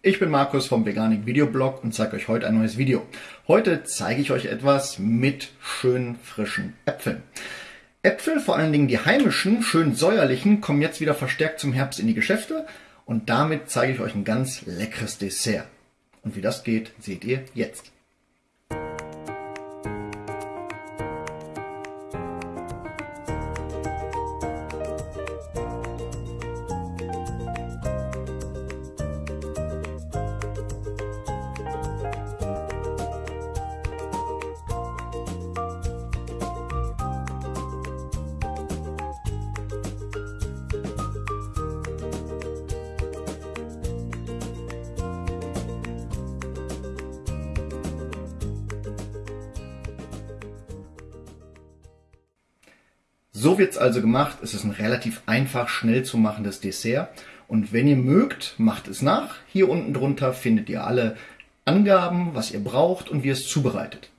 Ich bin Markus vom Veganik Videoblog und zeige euch heute ein neues Video. Heute zeige ich euch etwas mit schön frischen Äpfeln. Äpfel, vor allen Dingen die heimischen, schön säuerlichen, kommen jetzt wieder verstärkt zum Herbst in die Geschäfte und damit zeige ich euch ein ganz leckeres Dessert. Und wie das geht, seht ihr jetzt. So wird es also gemacht. Es ist ein relativ einfach, schnell zu machendes Dessert. Und wenn ihr mögt, macht es nach. Hier unten drunter findet ihr alle Angaben, was ihr braucht und wie ihr es zubereitet.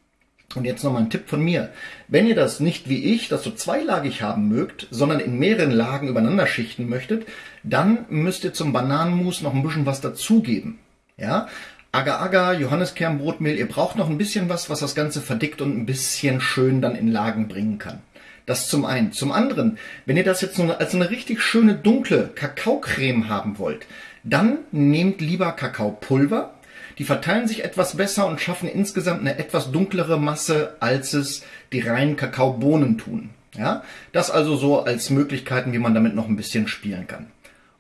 Und jetzt nochmal ein Tipp von mir. Wenn ihr das nicht wie ich, das so zweilagig haben mögt, sondern in mehreren Lagen übereinander schichten möchtet, dann müsst ihr zum Bananenmus noch ein bisschen was dazugeben. Ja? Agar-Agar, Johanniskernbrotmehl, ihr braucht noch ein bisschen was, was das Ganze verdickt und ein bisschen schön dann in Lagen bringen kann. Das zum einen. Zum anderen, wenn ihr das jetzt als eine richtig schöne dunkle Kakaocreme haben wollt, dann nehmt lieber Kakaopulver. Die verteilen sich etwas besser und schaffen insgesamt eine etwas dunklere Masse, als es die reinen Kakaobohnen tun. Ja, das also so als Möglichkeiten, wie man damit noch ein bisschen spielen kann.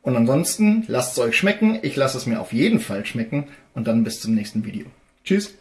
Und ansonsten lasst es euch schmecken. Ich lasse es mir auf jeden Fall schmecken und dann bis zum nächsten Video. Tschüss.